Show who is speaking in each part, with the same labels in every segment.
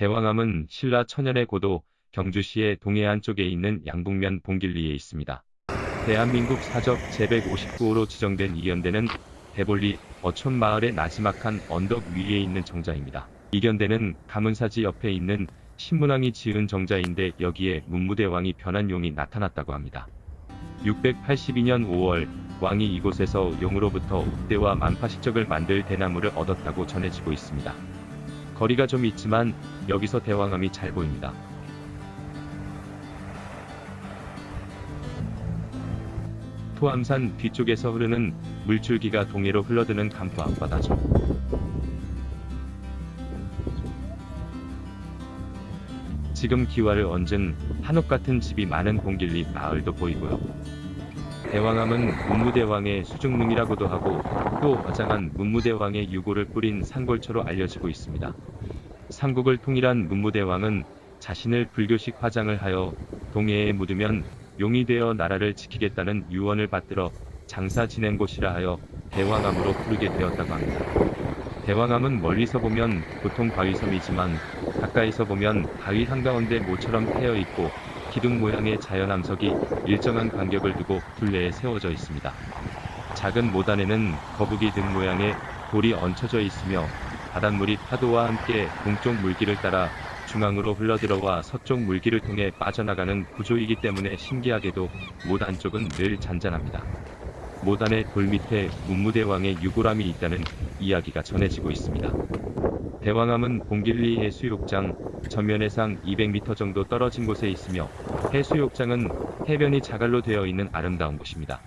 Speaker 1: 대왕암은 신라 천연의 고도 경주시의 동해안 쪽에 있는 양북면 봉길리에 있습니다. 대한민국 사적 제159호로 지정된 이견대는 대볼리 어촌 마을의 나지막한 언덕 위에 있는 정자입니다. 이견대는 가문사지 옆에 있는 신문왕이 지은 정자인데 여기에 문무대왕이 변한 용이 나타났다고 합니다. 682년 5월 왕이 이곳에서 용으로부터 옥대와 만파식적을 만들 대나무를 얻었다고 전해지고 있습니다. 거리가 좀 있지만 여기서 대왕암이 잘 보입니다. 토암산 뒤쪽에서 흐르는 물줄기가 동해로 흘러드는 간포 앞바다죠. 지금 기와를 얹은 한옥 같은 집이 많은 공길리 마을도 보이고요. 대왕암은 문무대왕의 수중릉이라고도 하고 또 어장한 문무대왕의 유고를 뿌린 산골초로 알려지고 있습니다. 삼국을 통일한 문무대왕은 자신을 불교식 화장을 하여 동해에 묻으면 용이 되어 나라를 지키겠다는 유언을 받들어 장사 지낸 곳이라 하여 대왕암으로 부르게 되었다고 합니다. 대왕암은 멀리서 보면 보통 바위섬이지만 가까이서 보면 바위 한가운데 모처럼 패여 있고 기둥 모양의 자연암석이 일정한 간격을 두고 둘레에 세워져 있습니다. 작은 모단에는 거북이 등 모양의 돌이 얹혀져 있으며 바닷물이 파도와 함께 동쪽 물길을 따라 중앙으로 흘러들어와 서쪽 물길을 통해 빠져나가는 구조이기 때문에 신기하게도 못 안쪽은 늘 잔잔합니다. 모단의 돌 밑에 문무대왕의 유골함이 있다는 이야기가 전해지고 있습니다. 대왕암은 봉길리 해수욕장 전면해상 200m 정도 떨어진 곳에 있으며 해수욕장은 해변이 자갈로 되어 있는 아름다운 곳입니다.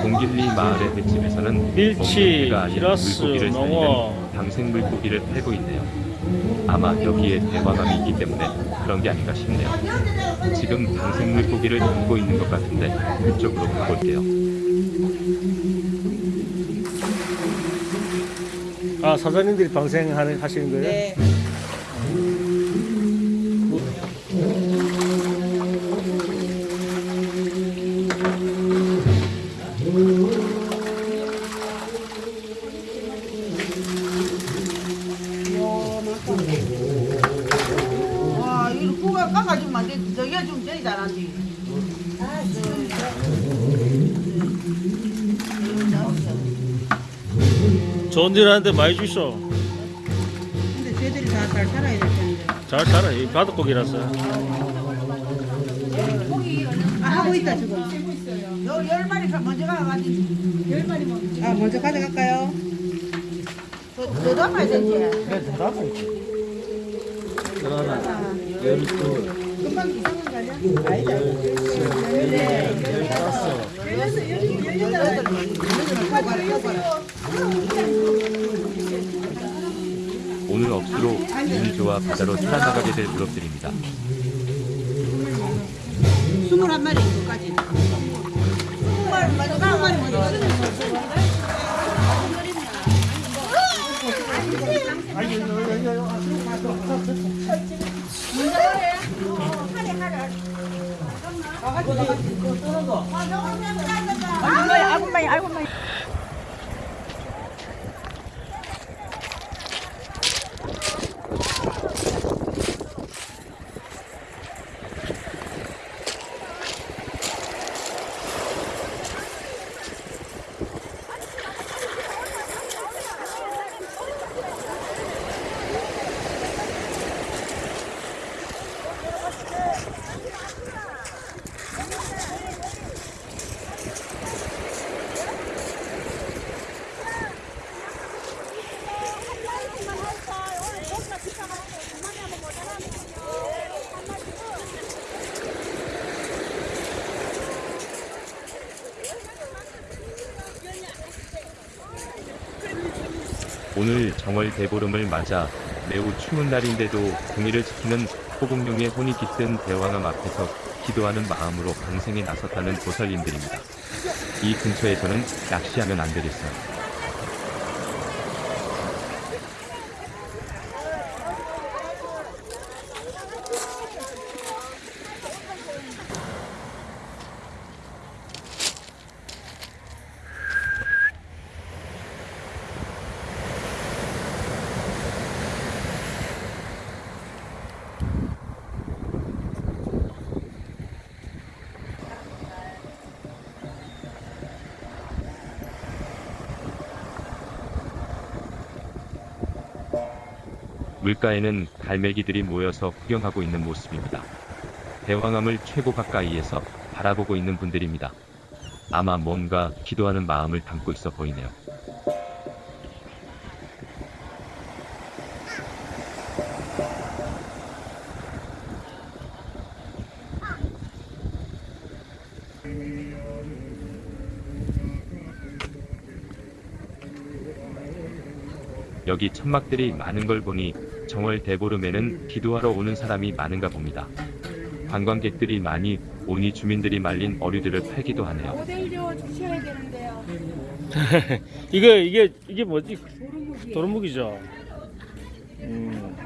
Speaker 1: 봉길리 마을의 횟집에서는
Speaker 2: 히라스,
Speaker 1: 물고기를
Speaker 2: 농어.
Speaker 1: 살리는 방생 물고기를 팔고 있네요. 아마 여기에 대왕암이 있기 때문에 그런 게 아닌가 싶네요. 지금 방생 물고기를 담고 있는 것 같은데 그쪽으로 가볼게요.
Speaker 2: 아 사장님들이 방생하는 하시는 거예요?
Speaker 3: 네.
Speaker 2: 좋은 일 하는데 많이 주셔.
Speaker 3: 근데 쟤들이 다 잘 살아야 될 텐데.
Speaker 2: 잘 살아. 이 바닷고기라서.
Speaker 3: 아, 하고 있다, 지금. 요, 열 마리 가- 먼저 가가지고. 열 마리 먼저. 아, 먼저 가져갈까요? 더, 더 담아야 되지.
Speaker 2: 네, 대답
Speaker 3: 금방 이상한 거 아니야? 아니다. 열여덟, 열여덟 마리.
Speaker 1: 오늘 억수로 운이 좋아 바다로 살아나가게 될 유럽들입니다.
Speaker 3: 스물한 마리 까지. 스물 마리
Speaker 1: 오늘 정월 대보름을 맞아 매우 추운 날인데도 동해를 지키는 호국룡의 혼이 깃든 대왕암 앞에서 기도하는 마음으로 방생에 나섰다는 보살님들입니다. 이 근처에서는 낚시하면 안 되겠어요. 물가에는 갈매기들이 모여서 구경하고 있는 모습입니다. 대왕암을 최고 가까이에서 바라보고 있는 분들입니다. 아마 뭔가 기도하는 마음을 담고 있어 보이네요. 여기 천막들이 많은 걸 보니 정월 대보름에는 기도하러 오는 사람이 많은가 봅니다. 관광객들이 많이 오니 주민들이 말린 어류들을 팔기도 하네요.
Speaker 4: 모델료 주셔야 되는데요.
Speaker 2: 이거 이게 이게 뭐지?
Speaker 4: 도루묵이.
Speaker 2: 도루묵이죠. 음.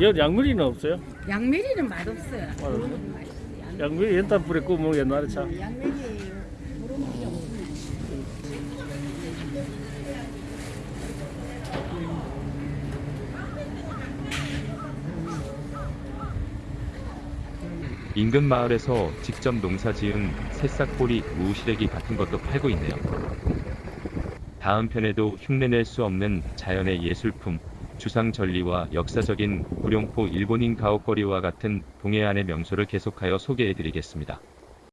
Speaker 2: 여 양미리는 없어요?
Speaker 4: 양메리는 맛없어요.
Speaker 2: 양미리 불에 구워 먹 옛날에 참.
Speaker 4: 양메리
Speaker 1: 인근 마을에서 직접 농사지은 새싹보리, 무시래기 같은 것도 팔고 있네요. 다음 편에도 흉내낼 수 없는 자연의 예술품, 주상 전리와 역사적인 구룡포 일본인 가옥거리와 같은 동해안의 명소를 계속하여 소개해 드리겠습니다.